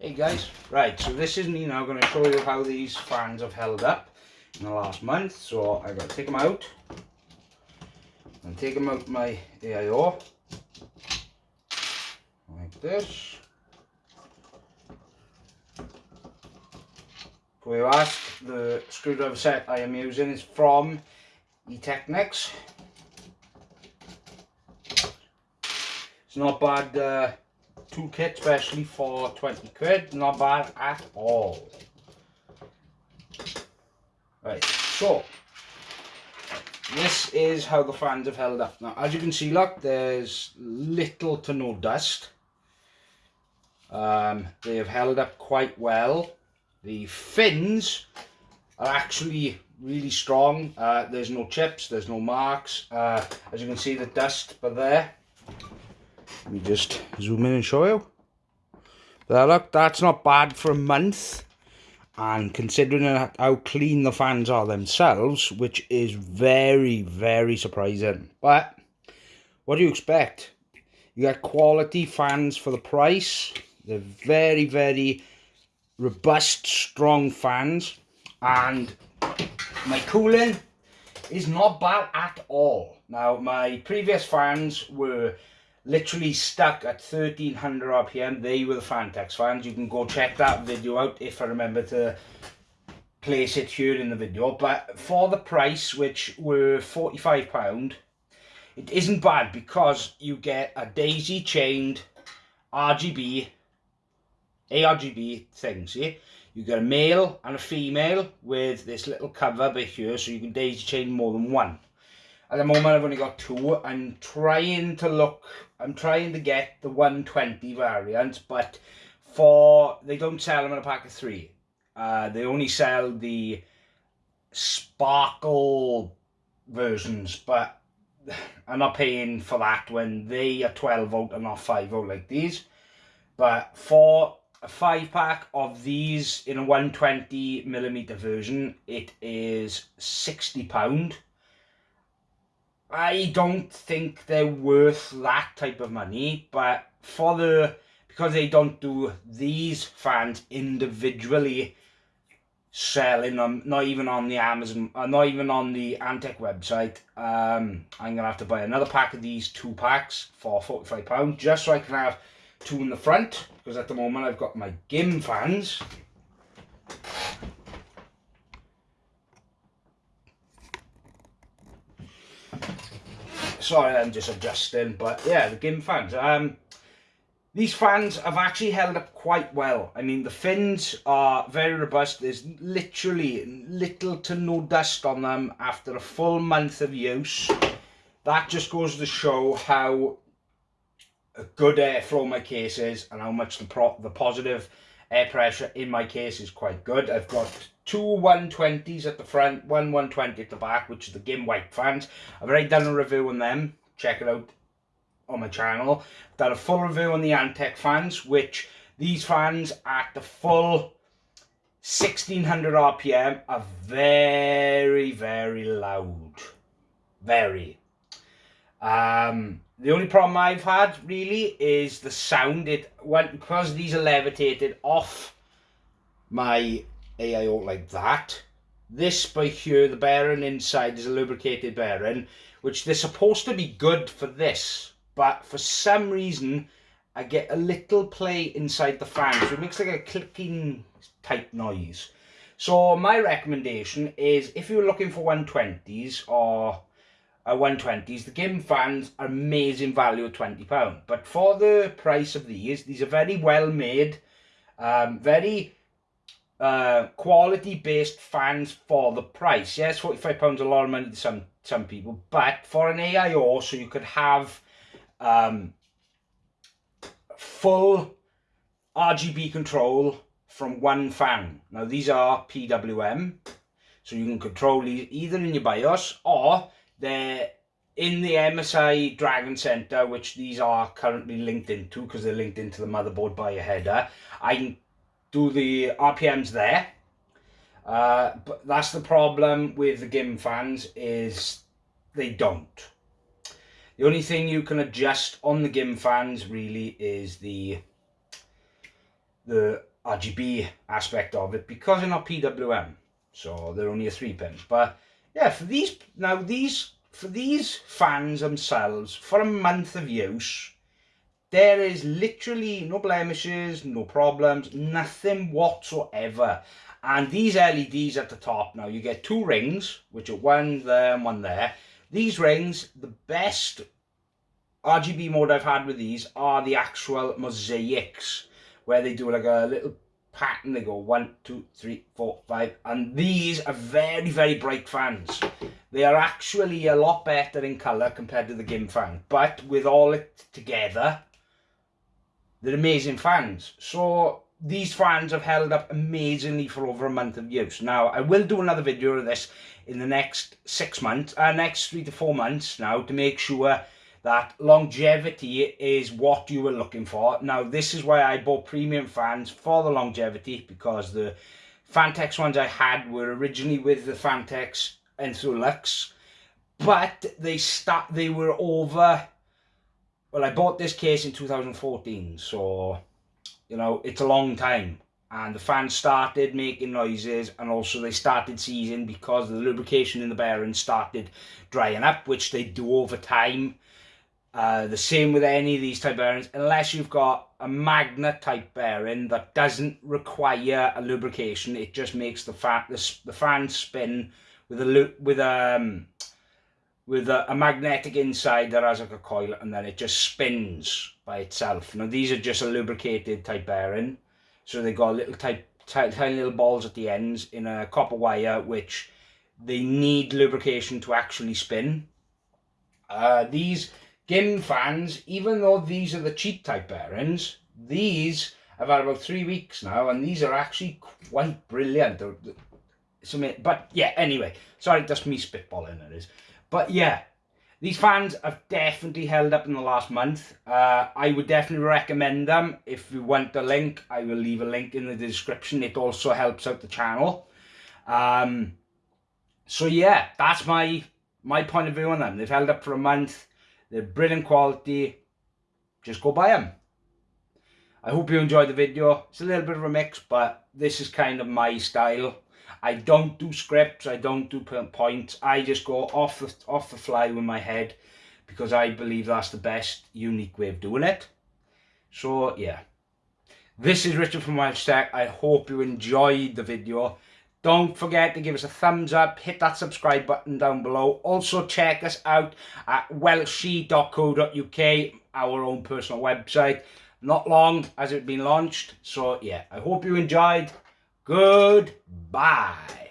Hey guys, right, so this is me now going to show you how these fans have held up in the last month. So I've got to take them out and take them out my AIO like this. For you ask, the screwdriver set I am using is from E-Technics. It's not bad uh, toolkit, especially for 20 quid. Not bad at all. Right, so this is how the fans have held up. Now, as you can see, look, there's little to no dust. Um, they have held up quite well. The fins are actually really strong. Uh, there's no chips, there's no marks. Uh, as you can see, the dust, but there. Let me just zoom in and show you. There, look, that's not bad for a month. And considering how clean the fans are themselves, which is very, very surprising. But, what do you expect? You get quality fans for the price. They're very, very robust, strong fans. And my cooling is not bad at all. Now, my previous fans were literally stuck at 1300 rpm they were the Phanteks fans. You can go check that video out if i remember to place it here in the video. But for the price which were 45 pound it isn't bad because you get a daisy chained rgb argb thing see? You get a male and a female with this little cover bit here so you can daisy chain more than one at the moment I've only got two. I'm trying to look, I'm trying to get the 120 variant, but for, they don't sell them in a pack of three. Uh, they only sell the sparkle versions, but I'm not paying for that when they are 12 volt and not 5 volt like these. But for a 5 pack of these in a 120 millimeter version, it is £60 I don't think they're worth that type of money, but for the because they don't do these fans individually selling them, not even on the Amazon, uh, not even on the Antec website. Um, I'm gonna have to buy another pack of these two packs for forty-five pound, just so I can have two in the front. Because at the moment I've got my Gim fans. Sorry I'm just adjusting but yeah the Gim fans um these fans have actually held up quite well. I mean the fins are very robust. There's literally little to no dust on them after a full month of use. That just goes to show how good airflow my case is and how much the pro the positive air pressure in my case is quite good. I've got two 120s at the front, one 120 at the back, which is the Gim White fans. I've already done a review on them. Check it out on my channel. I've done a full review on the Antec fans, which these fans at the full 1600 RPM are very, very loud. Very. Um, the only problem I've had really is the sound. It went because these are levitated off my AIO like that. This by here, the bearing inside is a lubricated bearing, which they're supposed to be good for this. But for some reason, I get a little play inside the fan. So it makes like a clicking type noise. So my recommendation is if you're looking for 120s or uh, 120s, the Gim fans are amazing value at £20. But for the price of these, these are very well made, um, very uh, quality based fans for the price. Yes, £45 a lot of money to some, some people, but for an AIO, so you could have um, full RGB control from one fan. Now these are PWM, so you can control these either in your BIOS or they're in the MSI Dragon Center, which these are currently linked into because they're linked into the motherboard by a header. I can do the RPMs there. Uh, but that's the problem with the GIM fans is they don't. The only thing you can adjust on the GIM fans really is the the RGB aspect of it because they're not PWM. So they're only a three pin. But yeah, for these, now these, for these fans themselves, for a month of use, there is literally no blemishes, no problems, nothing whatsoever. And these LEDs at the top now, you get two rings, which are one there and one there. These rings, the best RGB mode I've had with these are the actual mosaics, where they do like a little pattern. They go one, two, three, four, five. And these are very, very bright fans. They are actually a lot better in colour compared to the GIM fan. But with all it together, they're amazing fans. So these fans have held up amazingly for over a month of use. Now, I will do another video of this in the next six months, uh, next three to four months now to make sure that longevity is what you were looking for. Now, this is why I bought premium fans for the longevity because the Phanteks ones I had were originally with the Phanteks Luxe, but they start they were over. Well, I bought this case in 2014, so you know it's a long time. And the fans started making noises, and also they started seizing because the lubrication in the bearing started drying up, which they do over time uh, the same with any of these type bearings, unless you've got a magnet type bearing that doesn't require a lubrication, it just makes the fan the, the fan spin with a with um, with a, a, magnetic inside that has like a coil, and then it just spins by itself. Now these are just a lubricated type bearing, so they got little type tiny, little balls at the ends in a copper wire, which they need lubrication to actually spin. Uh, these GIM fans, even though these are the cheap type bearings, these have had about three weeks now, and these are actually quite brilliant. But yeah, anyway, sorry, that's me spitballing it is. But yeah, these fans have definitely held up in the last month. Uh, I would definitely recommend them. If you want the link, I will leave a link in the description. It also helps out the channel. Um, so yeah, that's my my point of view on them. They've held up for a month. They're brilliant quality. Just go buy them. I hope you enjoyed the video. It's a little bit of a mix, but this is kind of my style. I don't do scripts. I don't do points. I just go off the, off the fly with my head because I believe that's the best unique way of doing it. So, yeah. This is Richard from Welsh Tech. I hope you enjoyed the video. Don't forget to give us a thumbs up, hit that subscribe button down below. Also check us out at welshie.co.uk, our own personal website. Not long has it been launched. So yeah, I hope you enjoyed. Goodbye.